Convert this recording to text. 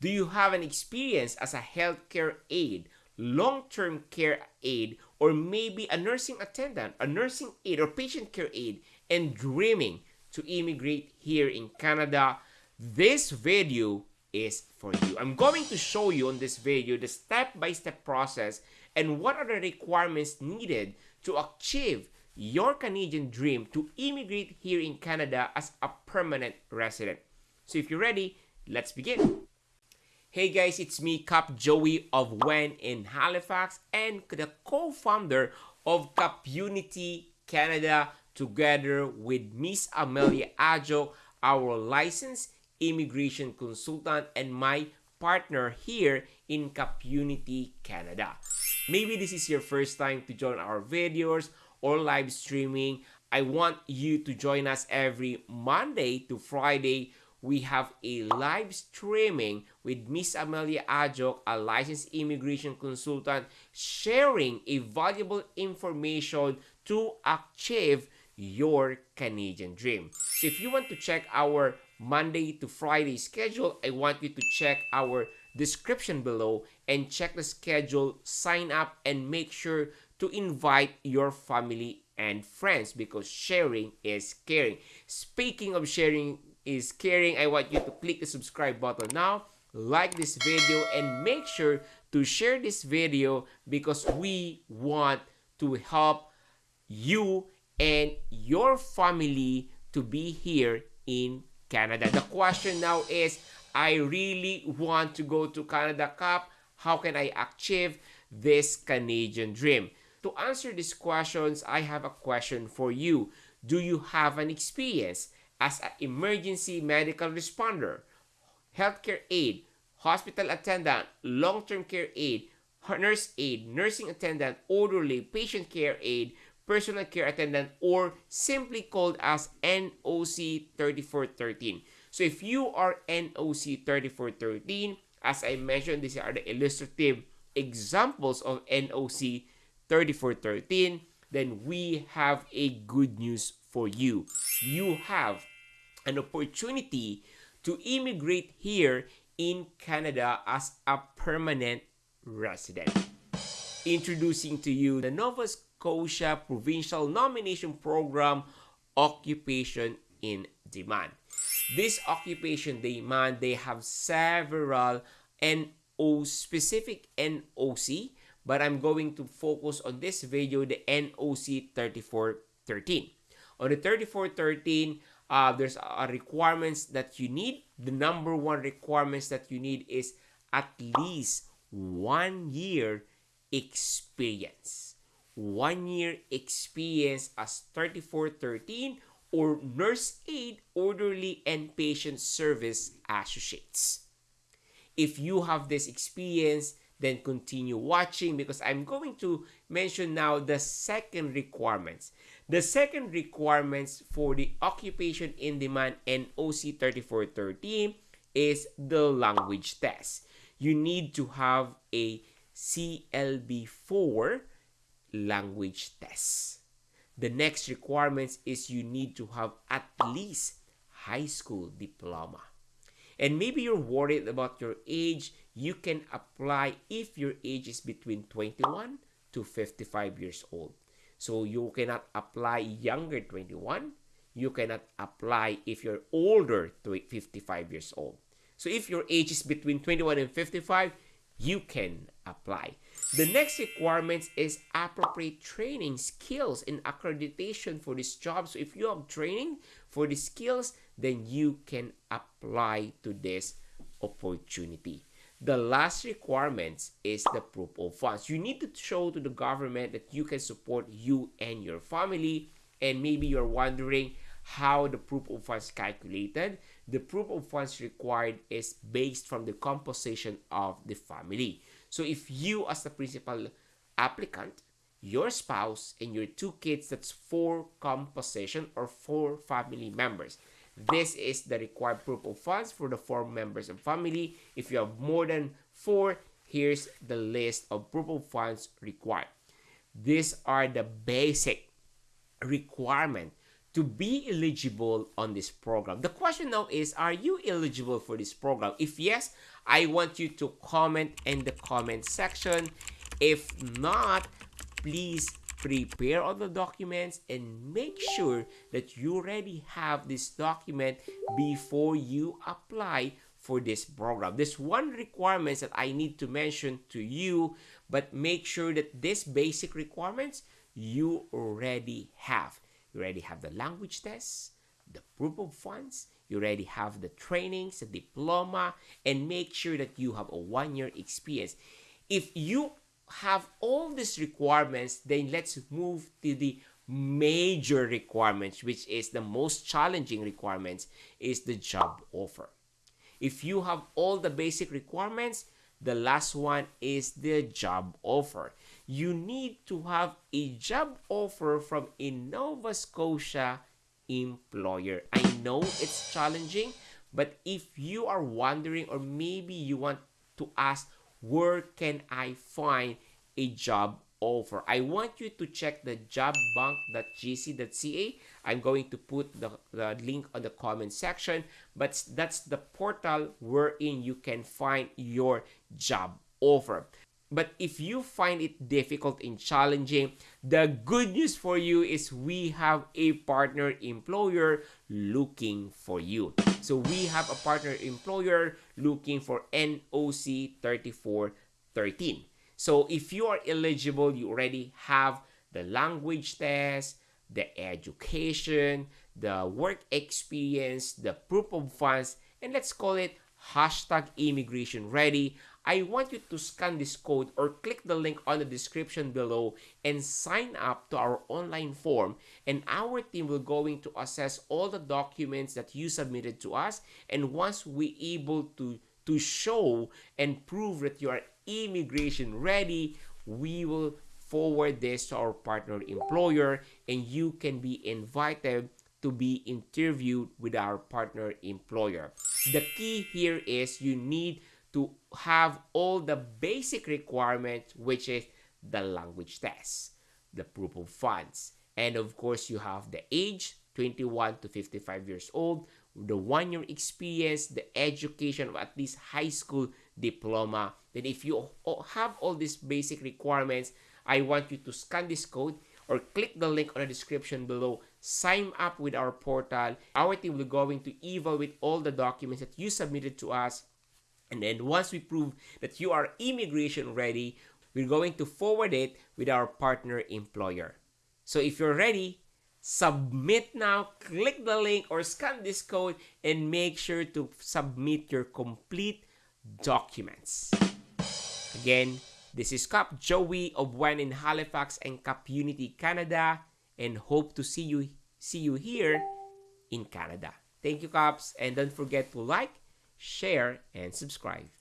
Do you have an experience as a healthcare aide, long-term care aide, or maybe a nursing attendant, a nursing aide, or patient care aide, and dreaming to immigrate here in Canada? This video is for you. I'm going to show you on this video the step-by-step -step process and what are the requirements needed to achieve your Canadian dream to immigrate here in Canada as a permanent resident. So if you're ready, let's begin. Hey guys, it's me, Cap Joey of When in Halifax and the co-founder of Cap Unity Canada together with Miss Amelia Ajo, our licensed immigration consultant and my partner here in Cap Unity Canada. Maybe this is your first time to join our videos or live streaming. I want you to join us every Monday to Friday we have a live streaming with Miss Amelia Ajok, a licensed immigration consultant, sharing a valuable information to achieve your Canadian dream. So if you want to check our Monday to Friday schedule, I want you to check our description below and check the schedule, sign up, and make sure to invite your family and friends because sharing is caring. Speaking of sharing is caring, I want you to click the subscribe button now, like this video, and make sure to share this video because we want to help you and your family to be here in Canada. The question now is, I really want to go to Canada Cup. How can I achieve this Canadian dream? To answer these questions, I have a question for you. Do you have an experience as an emergency medical responder, healthcare aide, hospital attendant, long-term care aide, nurse aide, nursing attendant, orderly, patient care aide, personal care attendant, or simply called as NOC 3413. So if you are NOC 3413, as I mentioned, these are the illustrative examples of NOC 3413, then we have a good news for you. You have an opportunity to immigrate here in Canada as a permanent resident. Introducing to you the Nova Scotia Provincial Nomination Program Occupation in Demand. This occupation demand, they have several NO specific NOC, but I'm going to focus on this video the NOC 3413. On the 3413, uh, there's a requirements that you need. The number one requirements that you need is at least one year experience. One year experience as 3413 or nurse aide, orderly, and patient service associates. If you have this experience, then continue watching because I'm going to mention now the second requirements. The second requirements for the occupation in demand and OC 3413 is the language test. You need to have a CLB4 language test. The next requirements is you need to have at least high school diploma. And maybe you're worried about your age. You can apply if your age is between 21 to 55 years old. So you cannot apply younger 21. You cannot apply if you're older to 55 years old. So if your age is between 21 and 55, you can apply. The next requirements is appropriate training, skills, and accreditation for this job. So if you have training for the skills, then you can apply to this opportunity. The last requirements is the proof of funds. You need to show to the government that you can support you and your family. And maybe you're wondering how the proof of funds calculated. The proof of funds required is based from the composition of the family. So if you as the principal applicant, your spouse, and your two kids, that's four composition or four family members. This is the required proof of funds for the four members of family. If you have more than four, here's the list of proof of funds required. These are the basic requirement to be eligible on this program. The question now is, are you eligible for this program? If yes, I want you to comment in the comment section. If not, please prepare all the documents and make sure that you already have this document before you apply for this program. There's one requirements that I need to mention to you, but make sure that these basic requirements you already have. You already have the language tests, the proof of funds, you already have the trainings, the diploma, and make sure that you have a one-year experience. If you have all these requirements, then let's move to the major requirements, which is the most challenging requirements, is the job offer. If you have all the basic requirements, the last one is the job offer. You need to have a job offer from a Nova Scotia employer. I know it's challenging, but if you are wondering or maybe you want to ask, where can I find a job offer? I want you to check the jobbank.gc.ca. I'm going to put the, the link on the comment section, but that's the portal wherein you can find your job offer. But if you find it difficult and challenging, the good news for you is we have a partner employer looking for you. So we have a partner employer looking for NOC 3413. So if you are eligible, you already have the language test, the education, the work experience, the proof of funds, and let's call it hashtag immigration ready. I want you to scan this code or click the link on the description below and sign up to our online form and our team will going to assess all the documents that you submitted to us and once we able to to show and prove that you are immigration ready we will forward this to our partner employer and you can be invited to be interviewed with our partner employer. The key here is you need to have all the basic requirements, which is the language test, the proof of funds, and of course you have the age, 21 to 55 years old, the one-year experience, the education of at least high school diploma. Then if you have all these basic requirements, I want you to scan this code or click the link on the description below. Sign up with our portal. Our team will going to evaluate all the documents that you submitted to us and then once we prove that you are immigration ready, we're going to forward it with our partner employer. So if you're ready, submit now, click the link or scan this code and make sure to submit your complete documents. Again, this is Cap Joey of When in Halifax and Cap Unity Canada and hope to see you see you here in Canada. Thank you, Caps, and don't forget to like, share, and subscribe.